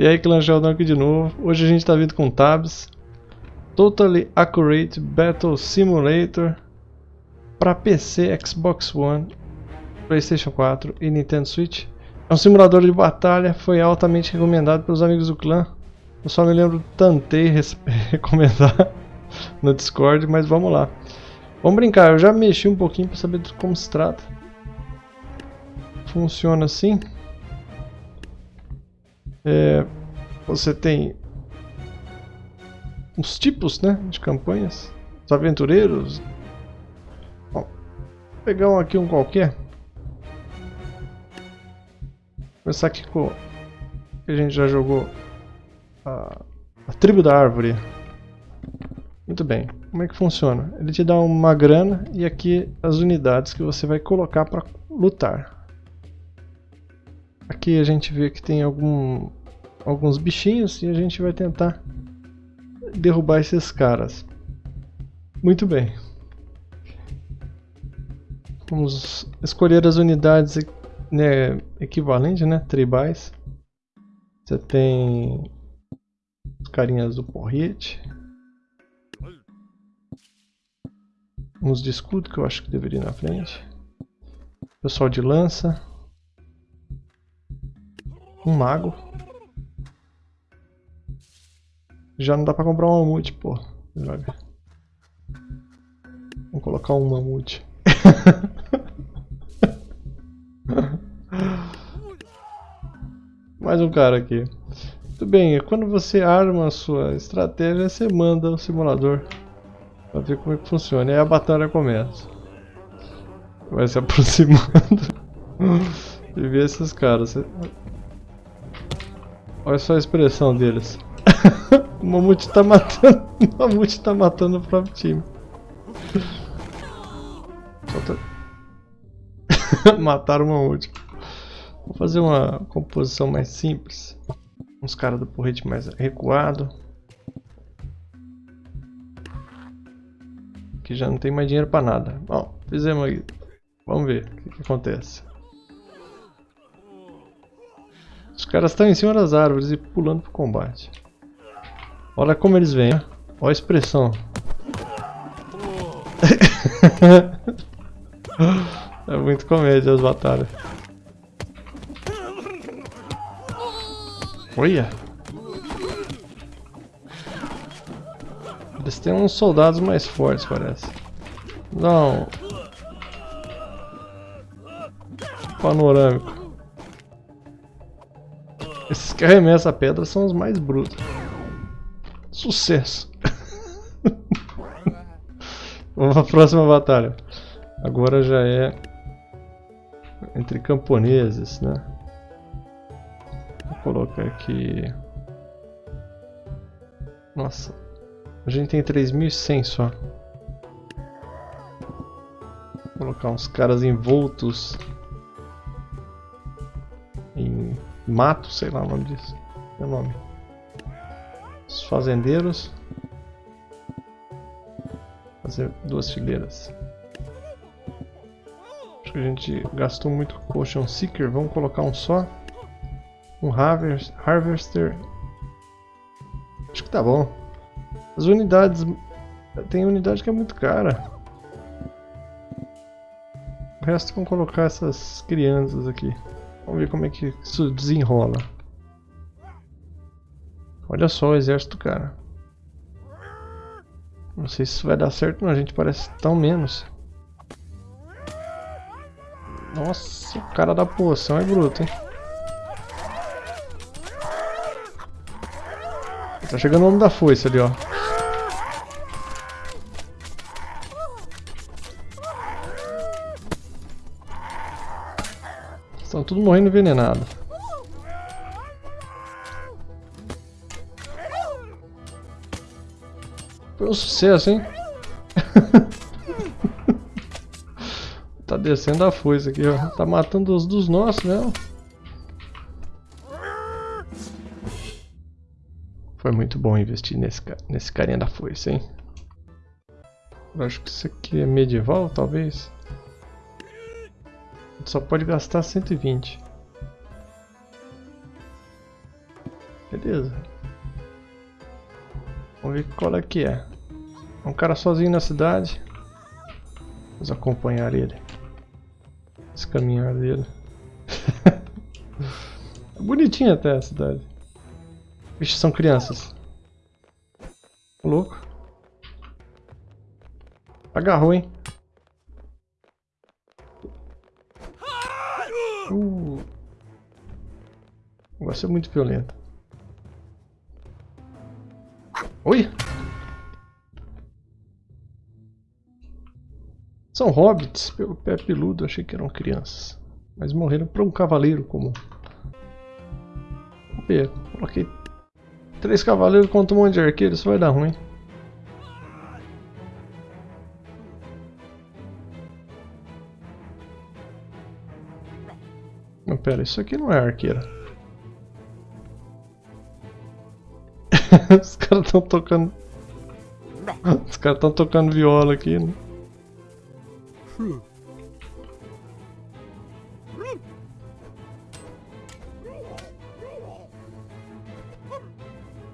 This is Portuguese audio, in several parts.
E aí, Clan Sheldon aqui de novo. Hoje a gente tá vindo com tabs. Totally Accurate Battle Simulator para PC, Xbox One, PlayStation 4 e Nintendo Switch. É um simulador de batalha, foi altamente recomendado pelos amigos do clã. Eu só me lembro Tantei recomendar no Discord, mas vamos lá. Vamos brincar, eu já mexi um pouquinho para saber como se trata. Funciona assim. É, você tem os tipos né, de campanhas. Os aventureiros. Bom, vou pegar um aqui um qualquer. Vou começar aqui com a gente já jogou a, a tribo da árvore. Muito bem. Como é que funciona? Ele te dá uma grana e aqui as unidades que você vai colocar para lutar. Aqui a gente vê que tem algum, alguns bichinhos e a gente vai tentar derrubar esses caras. Muito bem. Vamos escolher as unidades né, equivalentes, né, tribais. Você tem os carinhas do porrete. Uns de escudo que eu acho que deveria ir na frente. Pessoal de lança. Um mago. Já não dá pra comprar um mamute, pô. Droga. Vamos colocar um mamute. Mais um cara aqui. Muito bem, quando você arma a sua estratégia, você manda o simulador para ver como é que funciona. E aí a batalha começa. Vai se aproximando e ver esses caras. Olha só a expressão deles. o mamute tá matando. O mamute tá matando o próprio time. Mataram o mamute. Vou fazer uma composição mais simples. Uns caras do porrete mais recuado. Que já não tem mais dinheiro pra nada. Bom, fizemos aí. Vamos ver o que, que acontece. Os caras estão em cima das árvores e pulando pro combate. Olha como eles vêm, olha a expressão. é muito comédia as batalhas. Olha! Eles têm uns soldados mais fortes, parece. Não. Panorâmico. Esses que arremessam a pedra são os mais brutos. Sucesso! Vamos para a próxima batalha. Agora já é entre camponeses, né? Vou colocar aqui... Nossa, a gente tem 3.100 só. Vou colocar uns caras envoltos em mato, sei lá o nome disso. É o nome. Os fazendeiros. Fazer duas fileiras. Acho que a gente gastou muito Potion Seeker. Vamos colocar um só. Um harvest, Harvester. Acho que tá bom. As unidades... Tem unidade que é muito cara. O resto vamos colocar essas crianças aqui. Vamos ver como é que isso desenrola. Olha só o exército, cara. Não sei se isso vai dar certo, não. A gente parece tão menos. Nossa, o cara da poção é bruto, hein? Tá chegando o homem da foice ali, ó. Estão tudo morrendo envenenado. Um sucesso, hein? tá descendo a foice aqui, ó. Tá matando os dos nossos mesmo. Foi muito bom investir nesse, nesse carinha da foice, hein? Eu acho que isso aqui é medieval, talvez só pode gastar 120. Beleza. Vamos ver qual é que é. É um cara sozinho na cidade. Vamos acompanhar ele. Esse caminhar dele. é bonitinha até a cidade. Vixe, são crianças. Louco. Agarrou, hein? Uh. Negócio é muito violento. Oi! São hobbits, pelo pé peludo, achei que eram crianças. Mas morreram para um cavaleiro comum. Vamos ver, coloquei três cavaleiros contra um monte de arqueiros, isso vai dar ruim. Não, pera, isso aqui não é arqueira. Os caras estão tocando. Os caras estão tocando viola aqui, né?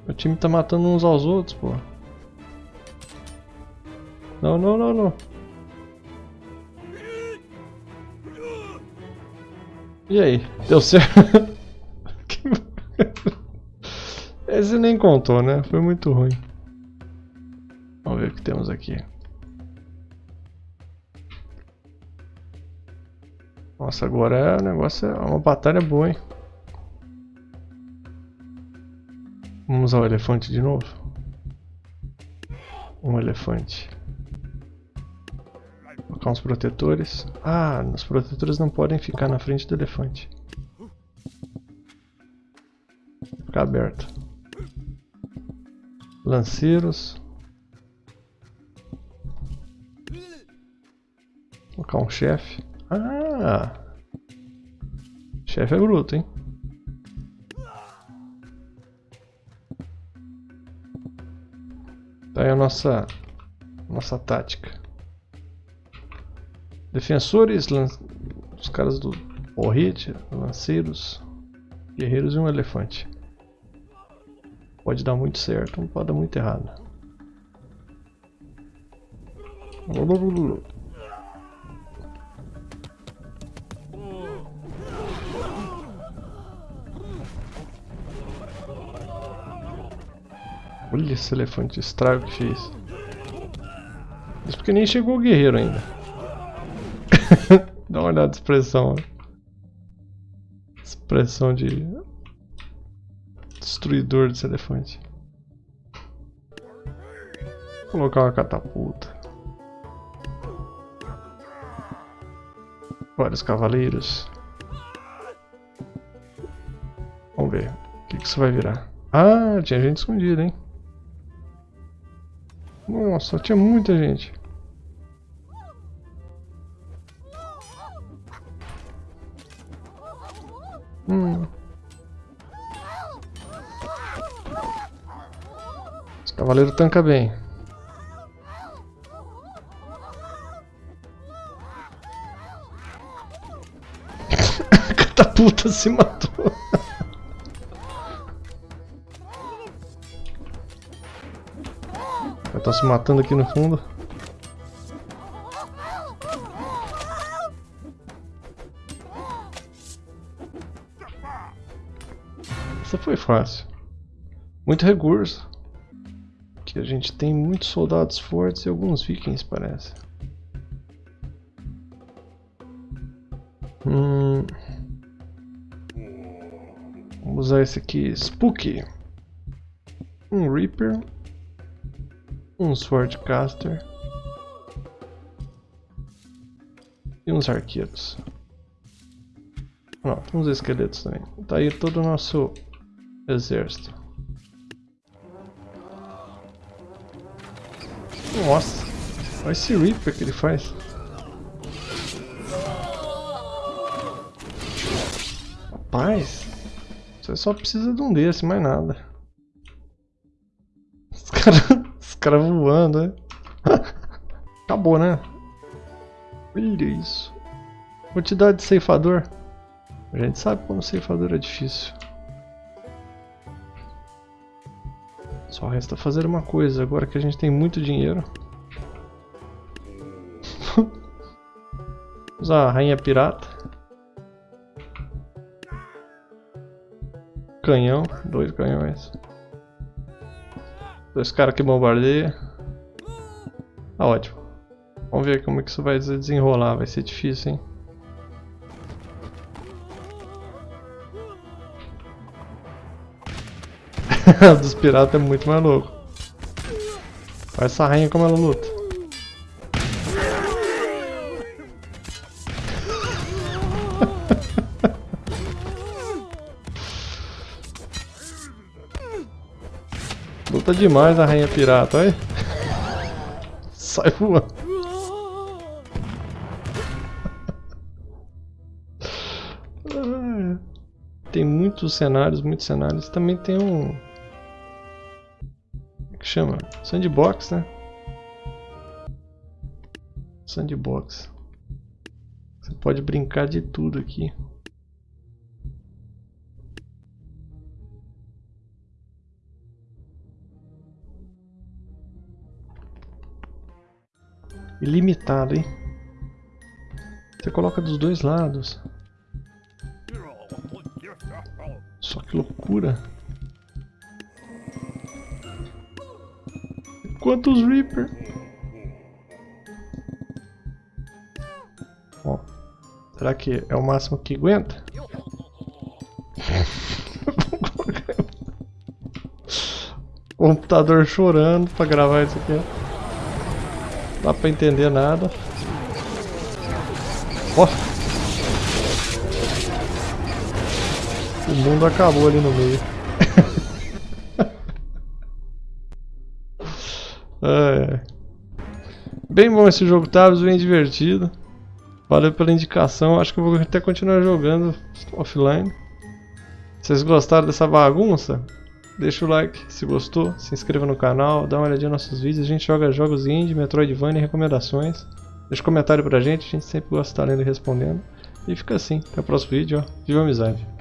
O time tá matando uns aos outros, pô. Não, não, não, não. E aí? Deu certo? Esse nem contou, né? Foi muito ruim. Vamos ver o que temos aqui. Nossa, agora o negócio é uma batalha boa, hein? Vamos usar o elefante de novo? Um elefante. Colocar uns protetores. Ah, os protetores não podem ficar na frente do elefante. Ficar aberto. Lanceiros. Colocar um chefe. Ah! Chefe é bruto, hein? Tá aí a nossa, nossa tática. Defensores, os caras do Orrit, lanceiros, guerreiros e um elefante. Pode dar muito certo, não pode dar muito errado. Olha esse elefante, estrago que fez. Isso porque nem chegou o guerreiro ainda. Dá uma olhada de expressão. Expressão de destruidor desse elefante. Vou colocar uma catapulta. Vários cavaleiros. Vamos ver. O que, que isso vai virar? Ah, tinha gente escondida, hein? Nossa, tinha muita gente. Hum. Esse cavaleiro tanca bem. Catapulta se matou. Estão se matando aqui no fundo. Essa foi fácil. Muito recurso. Que a gente tem muitos soldados fortes e alguns vikings, parece. Hum. Vamos usar esse aqui, Spooky. Um Reaper um Swordcaster e uns arqueiros. Tem uns esqueletos também. Tá aí todo o nosso exército. Nossa, olha esse Reaper que ele faz. Rapaz, você só precisa de um desse, mais nada. Os caras caras voando, né? Acabou, né? Olha isso. Quantidade de ceifador. A gente sabe como ceifador é difícil. Só resta fazer uma coisa, agora que a gente tem muito dinheiro. Usar a rainha pirata. Canhão, dois canhões. Dois caras que bombardeiam. Tá ótimo. Vamos ver como é que isso vai desenrolar, vai ser difícil, hein? dos piratas é muito mais louco. Olha essa rainha como ela luta. Luta demais a rainha pirata, olha. Sai voando. Tem muitos cenários, muitos cenários. Também tem um que chama? Sandbox, né? Sandbox. Você pode brincar de tudo aqui. Ilimitado, hein? Você coloca dos dois lados. Só que loucura. Quantos Reaper? Ó, será que é o máximo que aguenta? Computador chorando pra gravar isso aqui. Dá pra entender nada. Ó. O mundo acabou ali no meio. É. Bem bom esse jogo, Tabs, bem divertido. Valeu pela indicação, acho que eu vou até continuar jogando offline. Vocês gostaram dessa bagunça, deixa o like se gostou, se inscreva no canal, dá uma olhadinha nos nossos vídeos. A gente joga jogos indie, Metroidvania e recomendações. Deixa um comentário pra gente, a gente sempre gosta de estar lendo e respondendo. E fica assim, até o próximo vídeo, ó. Viva a amizade!